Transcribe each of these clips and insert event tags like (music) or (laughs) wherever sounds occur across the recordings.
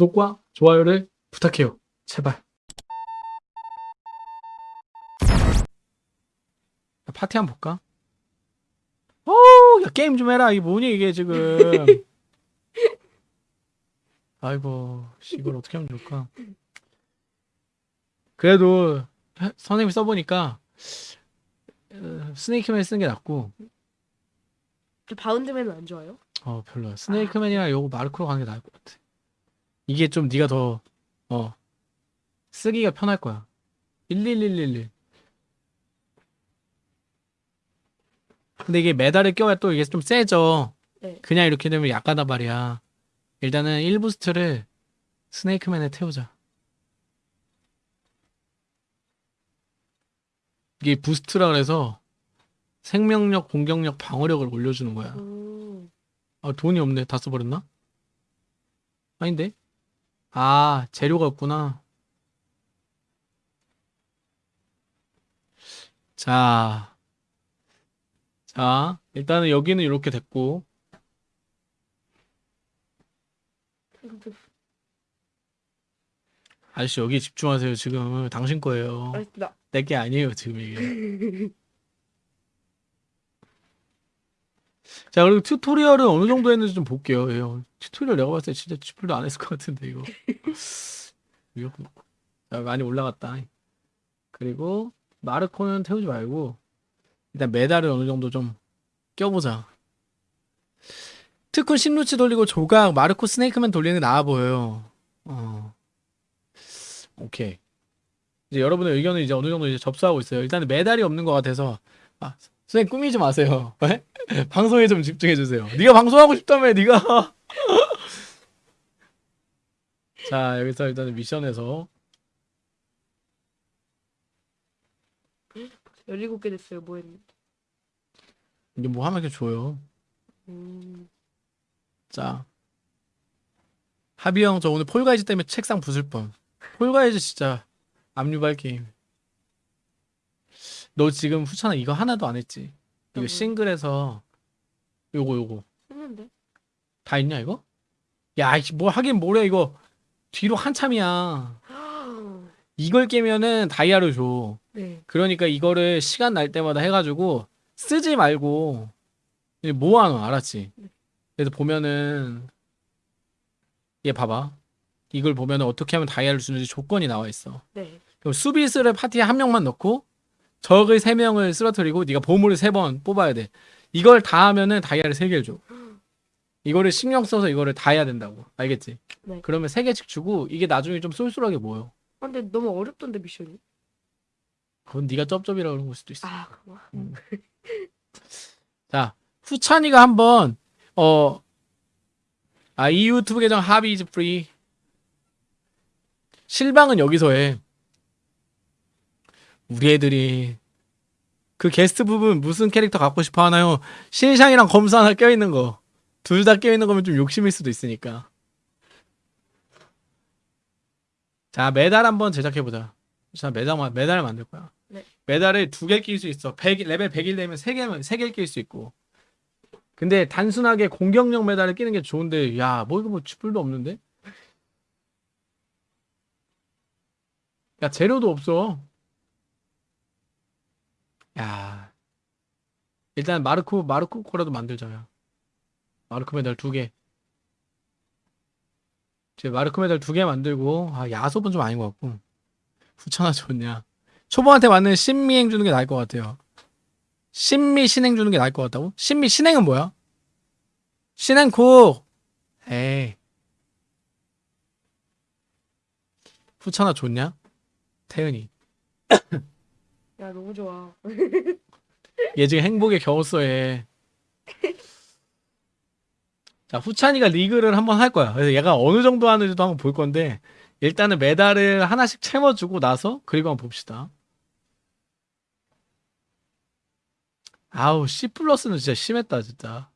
구독과 좋아요를 부탁해요. 제발. 야, 파티 한번 볼까? 오, 야 게임 좀 해라. 이게 뭐니 이게 지금? (laughs) 아이고, 씨, 이걸 어떻게 하면 좋을까? 그래도 하- 선생님이 써보니까 어, 스네이크맨 쓰는 게 낫고 저 바운드맨은 안 좋아요? 어 별로야. 스네이크맨이랑 요거 마르코로 가는 게 나을 것 같아. 이게 좀 네가 더 어 쓰기가 편할 거야. 11111. 근데 이게 메달을 껴야 또 이게 좀 세져. 네. 그냥 이렇게 되면 약하단 말이야. 일단은 1부스트를 스네이크맨에 태우자. 이게 부스트라 그래서 생명력, 공격력, 방어력을 올려주는 거야. 음. 아, 돈이 없네. 다 써버렸나? 아닌데? 아, 재료가 없구나. 자. 자, 일단은 여기는 이렇게 됐고. 아저씨, 여기 집중하세요. 지금 당신 거예요. 알겠습니다. 내게 아니에요, 지금 이게. (laughs) 자, 그리고 튜토리얼은 어느 정도 했는지 좀 볼게요. 예, 튜토리얼 내가 봤을 때 진짜 쥐뿔도 안 했을 것 같은데, 이거. (laughs) 이거 자, 많이 올라갔다. 그리고 마르코는 태우지 말고 일단 메달을 어느 정도 좀 껴보자. 특훈 심루치 돌리고 조각 마르코 스네이크맨 돌리는 게 나아 보여요. 어. 오케이. 이제 여러분의 의견은 이제 어느 정도 이제 접수하고 있어요. 일단은 메달이 없는 것 같아서 아 선생님 꾸미지 마세요. 왜? (laughs) 방송에 좀 집중해 주세요. 네가 방송하고 싶다며 네가. (laughs) 자 여기서 일단은 미션에서 17개 됐어요. 뭐 했는데. 이게 뭐 하면 이렇게 줘요. 음. 자 하비 형 저 오늘 폴가이즈 때문에 책상 부술 뻔. 폴가이즈 진짜 압류발 게임. 너 지금 후찬아 이거 하나도 안 했지? 이거 뭐요? 싱글에서 요거 요거 했는데. 다 있냐 이거? 야, 이씨, 뭐 하긴 뭐래 이거 뒤로 한참이야. (gasps) 이걸 깨면은 다이아를 줘. 네. 그러니까 이거를 시간 날 때마다 해가지고 쓰지 말고 이제 모아놔, 알았지? 그래서 보면은 얘 봐봐. 이걸 보면은 어떻게 하면 다이아를 주는지 조건이 나와 있어. 네. 그럼 수비수를 파티에 한 명만 넣고 적을 세 명을 쓰러뜨리고 네가 보물을 세번 뽑아야 돼. 이걸 다 하면은 다이아를 세 개를 줘. 이거를 신경 써서 이거를 다 해야 된다고. 알겠지? 네. 그러면 세 개씩 주고 이게 나중에 좀 쏠쏠하게 모여. 아, 근데 너무 어렵던데 미션이. 그건 네가 쩝쩝이라 그런 걸 수도 있어. 아, 그거. 음. (laughs) 자, 후찬이가 한번 어, 아, 이 유튜브 계정 하비 is free. 실방은 여기서 해. 우리 애들이 그 게스트 부분 무슨 캐릭터 갖고 싶어 하나요? 신상이랑 검수 하나 껴있는 거. 둘 다 껴있는 거면 좀 욕심일 수도 있으니까. 자, 메달 한번 제작해보자. 자, 메달, 메달 만들 거야. 네. 메달을 두 개 낄 수 있어. 100, 레벨 100일 되면 세 개면 세 개를 낄 수 있고. 근데 단순하게 공격력 메달을 끼는 게 좋은데, 야, 뭐 이거 뭐 쥐뿔도 없는데? 야, 재료도 없어. 야. 일단 마르코, 마르코 거라도 만들자야. 마르코 메달 두 개. 이제 마르코 메달 두 개 만들고, 아, 야sob은 좀 아닌 것 같고. 후천하 좋냐. 초보한테 맞는 신미행 주는 게 나을 것 같아요. 신미 신행 주는 게 나을 것 같다고? 신미 신행은 뭐야? 신행콕! 에이. 후천하 좋냐? 태은이. 야, 너무 좋아. 얘 지금 행복에 얘. 자 후찬이가 리그를 한번 할 거야. 그래서 얘가 어느 정도 하는지도 한번 볼 건데 일단은 메달을 하나씩 채워주고 나서 그리고 한번 봅시다. 아우 C 플러스는 진짜 심했다 진짜.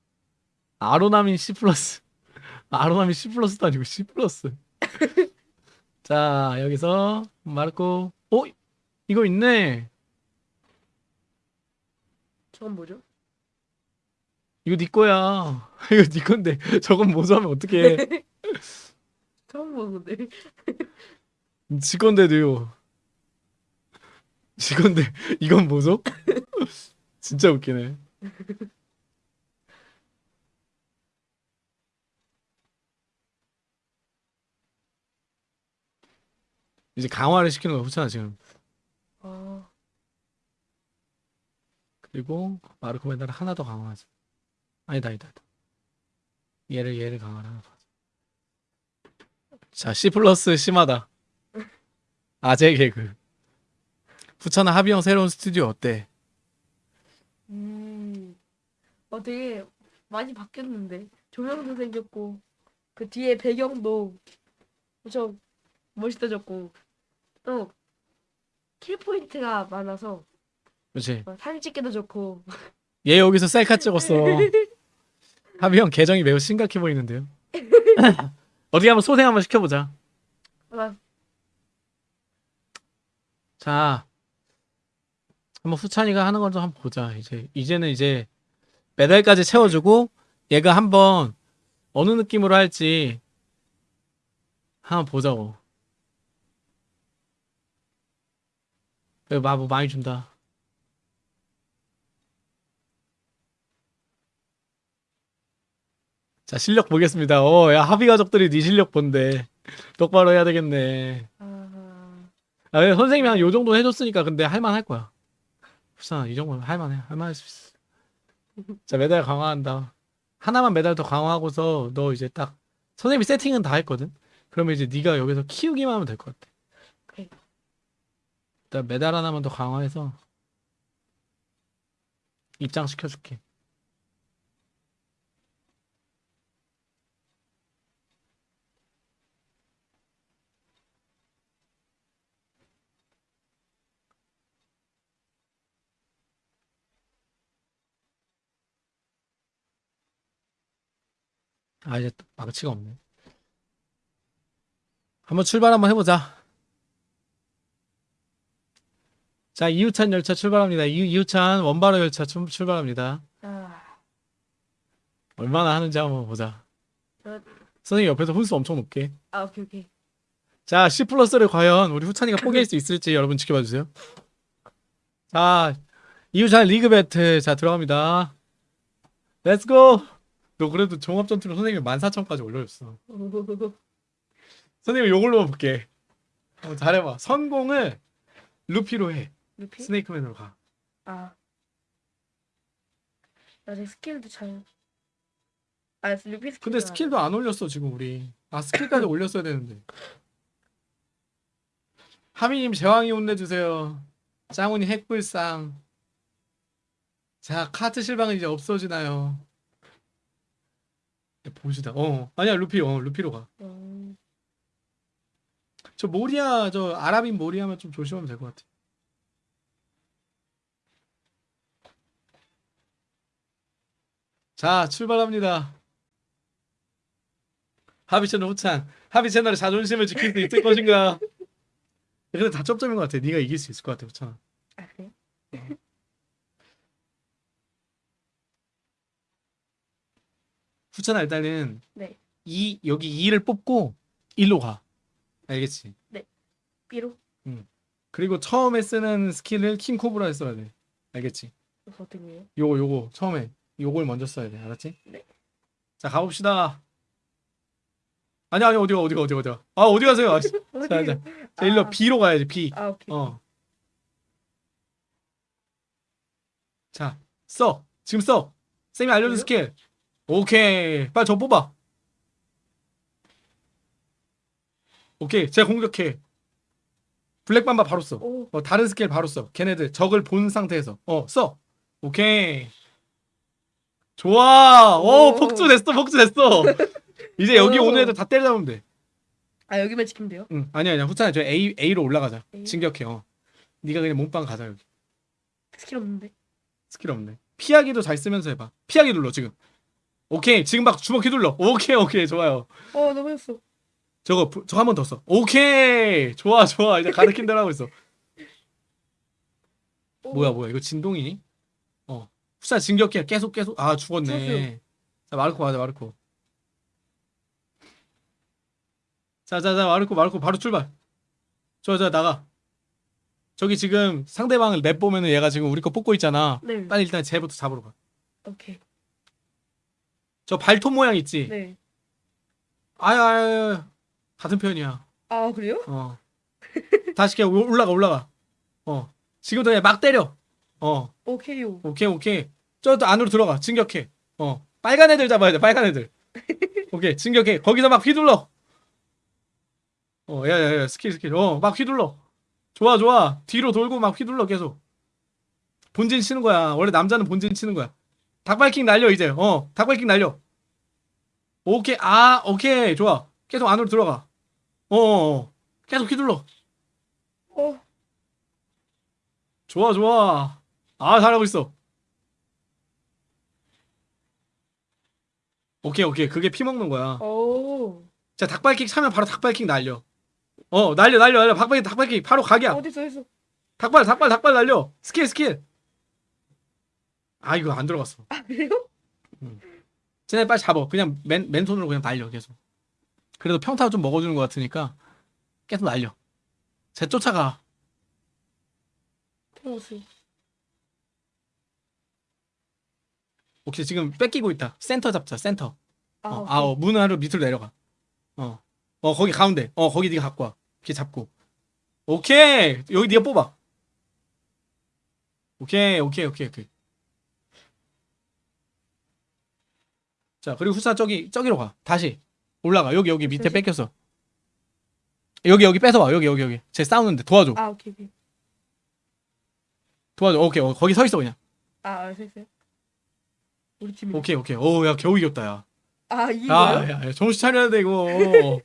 아로나민 C 플러스. (laughs) 아로나민 C 플러스도 아니고 C 플러스. (laughs) 자 여기서 마르코. 어 이거 있네. 저건 뭐죠? 이거 네 거야. (laughs) 이거 네 건데 저건 모자하면 어떡해. (laughs) 처음 보는 건데. 지 건데도요. 지 건데 이건 뭐죠? (laughs) 진짜 웃기네. 이제 강화를 시키는 거야 후차나 지금. 아, 그리고 마르코 멘다를 하나 더 강화하자. 아니다 아니다. 아니다. 얘를 얘를 강화를 하나 더 하자. 자 C 플러스 심하다. 아재 개그. 후차나 합의형 새로운 스튜디오 어때? 음, 어 되게 많이 바뀌었는데 조명도 생겼고 그 뒤에 배경도 엄청 멋있어졌고 또 kill point가 많아서 그렇지. 어, 사진 찍기도 좋고 (laughs) 얘 여기서 셀카 찍었어. (laughs) 하비 형 계정이 매우 심각해 보이는데요. (laughs) 어떻게 한번 소생 한번 시켜보자. 아, 자, 한번 후찬이가 하는 걸 좀 한번 보자. 이제 이제는 이제 메달까지 채워주고 얘가 한번 어느 느낌으로 할지 한번 보자고. 그래, 마뭐 많이 준다. 자 실력 보겠습니다. 어, 야 합의 가족들이 네 실력 본대. 똑바로 해야 되겠네. 아, 아, 근데 선생님이 한 요 정도 해줬으니까 근데 할만할 거야. 부산 이 정도면 할만해. 할만할 수 있어. 자 메달 강화한다. 하나만 메달 더 강화하고서 너 이제 딱 선생님이 세팅은 다 했거든. 그러면 이제 네가 여기서 키우기만 하면 될 것 같아. 오케이. 일단 메달 하나만 더 강화해서 입장 시켜줄게. 아 이제 또 망치가 없네. 한번 출발 한번 해보자. 자 이후찬 열차 출발합니다. 이, 이후찬 원바로 열차 출, 출발합니다. 아, 얼마나 하는지 한번 보자. 저- 선생님 옆에서 훈수 엄청 높게. 아 오케이 오케이. 자 C 플러스를 과연 우리 후찬이가 포기할 수 있을지 여러분 지켜봐 주세요. 자 이후찬 리그 배틀 자 들어갑니다. Let's go. 너 그래도 종합 전투로 선생님이 14,000까지 올려줬어. 선생님 요걸로 볼게. 어, 잘해봐. 선공을 루피로 해. 루피? 스네이크맨으로 가. 아, 나제 스킬도 잘. 아 루피 스킬. 근데 스킬도 안 올렸어 지금 우리. 아 스킬까지 올렸어야 되는데. 하비님 제왕이 혼내주세요. 짱훈이 핵불상. 자 카트 실방은 이제 없어지나요? 야, 보시다. 어 아니야 루피 어 루피로 가. 음, 저 모리아 저 아랍인 모리아만 좀 조심하면 될 것 같아. 자 출발합니다. 하비 채널 후찬. 하비 채널의 자존심을 지킬 수 있을 것인가? 근데 다 점점인 것 같아. 네가 이길 수 있을 것 같아 후찬아. 아 그래? 후찬아 일단은 네. 이 여기 2를 뽑고 1로 가. 알겠지? B로? 그리고 처음에 쓰는 스킬을 킹 코브라에 써야 돼. 알겠지? 어떻게 해요? 요거 요거 처음에 요걸 먼저 써야 돼 알았지? 네. 자 가 봅시다 아니 아니 어디가 어디가 어디가 어디가 아 어디 가세요 아, 씨. (laughs) 자, 자, 자 일로 아. B로 가야지 B 아 오케이. 어 자 써 지금 써 쌤이 알려준? 스킬 오케이 빨리 저 뽑아 오케이 제가 공격해 블랙맘바 바로 써 오, 어, 다른 스킬 바로 써. 걔네들 적을 본 상태에서 어 써. 오케이. 좋아. 오, 오. 폭주 됐어. 폭주 됐어. (laughs) 이제 여기 오. 오는 애들 다 때려잡으면 돼. 아 여기만 지키면 돼요? 응. 아니 아니야. 후찬아 저 A A로 올라가자. A? 진격해. 어. 네가 그냥 몸빵 가자 여기. 스킬 없는데. 스킬 없네. 피하기도 잘 쓰면서 해봐. 피하기 눌러 지금. 오케이. 지금 막 주먹 휘둘러. 오케이 오케이 좋아요. 어 넘어졌어. 저거 부- 저거 한 번 더 써. 오케이. 좋아 좋아. 이제 가르친 대로 하고 있어. 오, 뭐야 뭐야 이거 진동이니? 어 후사 진격해 계속 계속 아 죽었네. 자 마르코 가자 마르코 자자자 마르코 마르코 바로 출발 저저 나가 저기 지금 상대방을 랩 보면은 얘가 지금 우리 거 뽑고 있잖아 네. 빨리 일단 쟤부터 잡으러 가저 오케이. 발톱 모양 있지? 네. 아유 아유 아유. 같은 편이야. 아 그래요? 어. 다시 그냥 올- 올라가 올라가. 어. 지금부터 그냥 막 때려. 어. 오케이요. 오케이 오케이. 저또 안으로 들어가. 진격해. 어. 빨간 애들 잡아야 돼 빨간 애들. 오케이 진격해. 거기서 막 휘둘러. 어 야 야 야 스킬 스킬. 어 막 휘둘러. 좋아 좋아. 뒤로 돌고 막 휘둘러 계속. 본진 치는 거야. 원래 남자는 본진 치는 거야 닭발킹 날려 이제. 어 닭발킹 날려. 오케이. 아 오케이. 좋아. 계속 안으로 들어가. 어어 계속 휘둘러. 어. 좋아 좋아. 아 잘하고 있어. 오케이 오케이. 그게 피 먹는 거야. 오. 자 닭발킥 차면 바로 닭발킥 날려. 어 날려 날려 날려. 닭발킥 닭발킥 바로 각이야. 어디 써 있어? 닭발 닭발 닭발 날려. 스킬 스킬 아 이거 안 들어갔어 아 그래요? 쟤네 빨리 잡어 그냥 맨, 맨손으로 그냥 날려 계속 그래도 평타 좀 먹어주는 것 같으니까 계속 날려 쟤 쫓아가 토마스. 오케이 지금 뺏기고 있다 센터 잡자 센터 아. 어. 아, 어, 문 안으로 밑으로 내려가. 어, 어, 거기 가운데. 어, 거기 네가 갖고 와. 이렇게 잡고. 오케이. 여기 네가 뽑아. 오케이, 오케이, 오케이, 오케이. 자, 그리고 후사 저기 저기로 가. 다시 올라가. 여기 여기 밑에? 뺏겼어. 여기 여기 뺏어와. 여기 여기 여기. 쟤 싸우는데 도와줘. 아 오케이 오케이. 도와줘. 오케이. 어, 거기 서 있어 그냥. 아, 아, 서 있어요? 우리 팀이. 오케이, 오케이. 오, 야 겨우 이겼다 야. 아, 야, 이거요? 야, 야, 정신 차려야 돼 이거.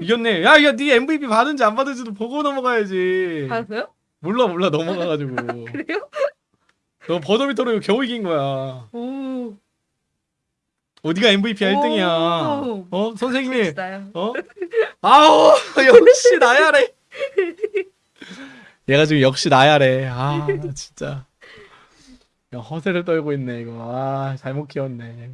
이겼네. 야, 이거 네 MVP 받은지 안 받은지도 보고 넘어가야지. 받았어요? 몰라 몰라 넘어가가지고. (laughs) 그래요? 너 버더비터로 겨우 이긴 거야. 오. 어디가 MVP야 오. 1등이야. 어 진짜요? 어 아우 (laughs) 역시 나야래. 얘가 지금 역시 나야래. 아 진짜. 야 허세를 떨고 있네 이거. 아 잘못 키웠네.